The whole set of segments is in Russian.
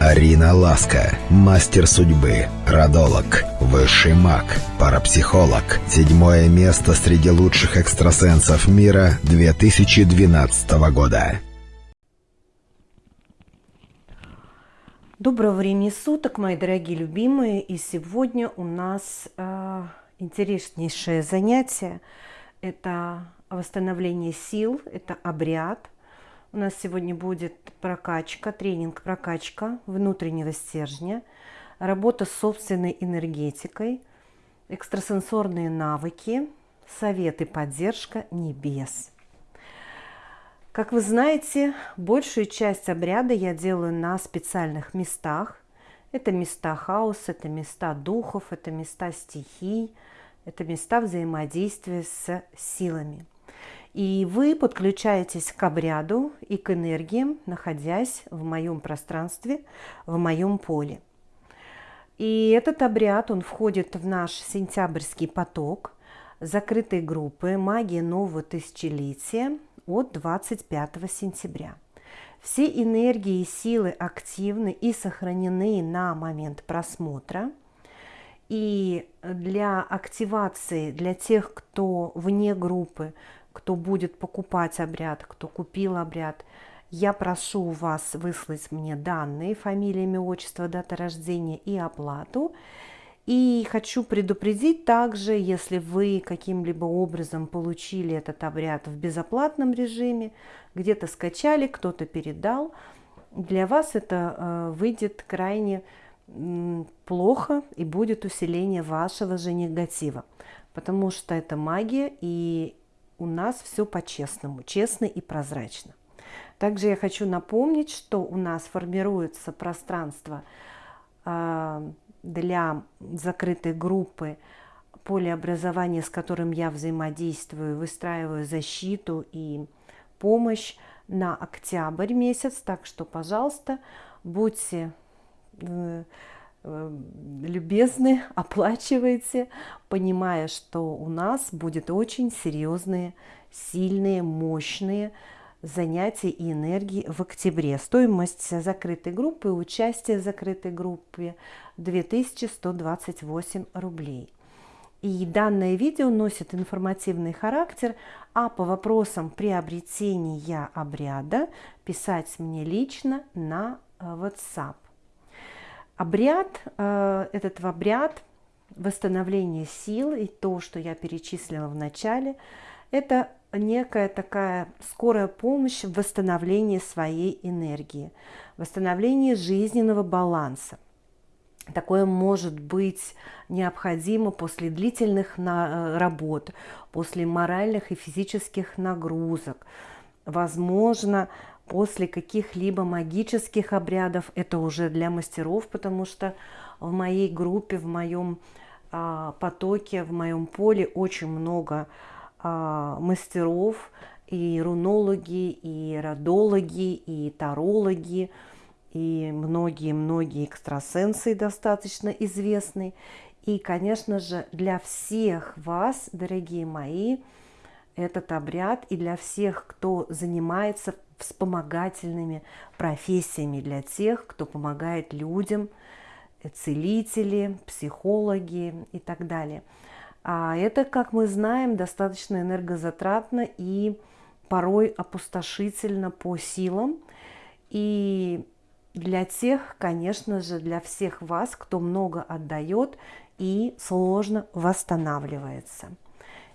Арина Ласка, мастер судьбы, родолог, высший маг, парапсихолог. Седьмое место среди лучших экстрасенсов мира 2012 года. Доброго времени суток, мои дорогие любимые. И сегодня у нас э, интереснейшее занятие. Это восстановление сил, это обряд – у нас сегодня будет прокачка, тренинг прокачка внутреннего стержня, работа с собственной энергетикой, экстрасенсорные навыки, советы, поддержка небес. Как вы знаете, большую часть обряда я делаю на специальных местах. Это места хаоса, это места духов, это места стихий, это места взаимодействия с силами – и вы подключаетесь к обряду и к энергиям, находясь в моем пространстве, в моем поле. И этот обряд, он входит в наш сентябрьский поток закрытой группы «Магия нового тысячелетия» от 25 сентября. Все энергии и силы активны и сохранены на момент просмотра. И для активации, для тех, кто вне группы, кто будет покупать обряд, кто купил обряд, я прошу вас выслать мне данные, фамилия, имя, отчество, дата рождения и оплату. И хочу предупредить также, если вы каким-либо образом получили этот обряд в безоплатном режиме, где-то скачали, кто-то передал, для вас это э, выйдет крайне плохо и будет усиление вашего же негатива, потому что это магия, и у нас все по-честному, честно и прозрачно. Также я хочу напомнить, что у нас формируется пространство а, для закрытой группы поле образования, с которым я взаимодействую, выстраиваю защиту и помощь на октябрь месяц. Так что, пожалуйста, будьте э, любезны, оплачивайте, понимая, что у нас будет очень серьезные, сильные, мощные занятия и энергии в октябре. Стоимость закрытой группы, участие в закрытой группе 2128 рублей. И данное видео носит информативный характер, а по вопросам приобретения обряда писать мне лично на э, WhatsApp. Обряд, э, этот обряд восстановления сил и то, что я перечислила в начале, это некая такая скорая помощь в восстановлении своей энергии, восстановлении жизненного баланса. Такое может быть необходимо после длительных э, работ, после моральных и физических нагрузок. Возможно, после каких-либо магических обрядов, это уже для мастеров, потому что в моей группе, в моем а, потоке, в моем поле очень много а, мастеров, и рунологи, и родологи, и тарологи, и многие-многие экстрасенсы достаточно известны. И, конечно же, для всех вас, дорогие мои, этот обряд и для всех, кто занимается вспомогательными профессиями для тех, кто помогает людям, целители, психологи и так далее. А это, как мы знаем, достаточно энергозатратно и порой опустошительно по силам. И для тех, конечно же, для всех вас, кто много отдает и сложно восстанавливается.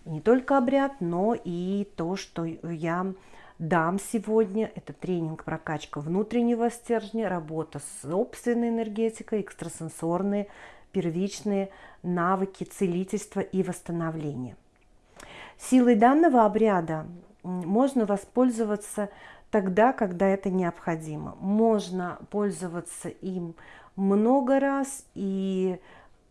Не только обряд, но и то, что я дам сегодня. Это тренинг прокачка внутреннего стержня, работа с собственной энергетикой, экстрасенсорные, первичные навыки целительства и восстановления. Силой данного обряда можно воспользоваться тогда, когда это необходимо. Можно пользоваться им много раз и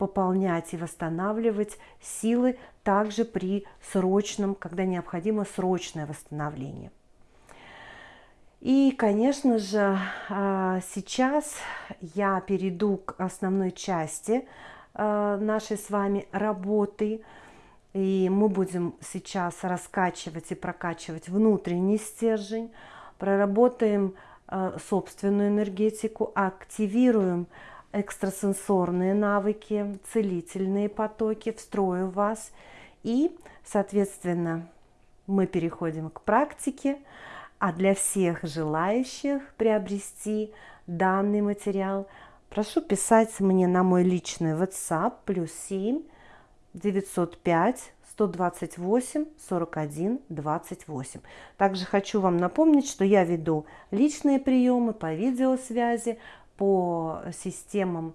пополнять и восстанавливать силы также при срочном, когда необходимо срочное восстановление. И, конечно же, а, сейчас я перейду к основной части а, нашей с вами работы. И мы будем сейчас раскачивать и прокачивать внутренний стержень. Проработаем э, собственную энергетику, активируем экстрасенсорные навыки, целительные потоки, встрою в вас. И, соответственно, мы переходим к практике. А для всех желающих приобрести данный материал, прошу писать мне на мой личный WhatsApp плюс 7 905 128 41 28. Также хочу вам напомнить, что я веду личные приемы по видеосвязи, по системам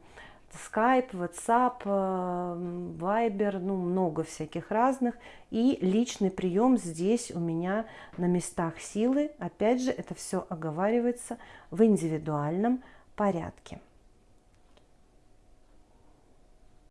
Skype, WhatsApp, э, Viber, ну много всяких разных. И личный прием здесь у меня на местах силы. Опять же, это все оговаривается в индивидуальном порядке.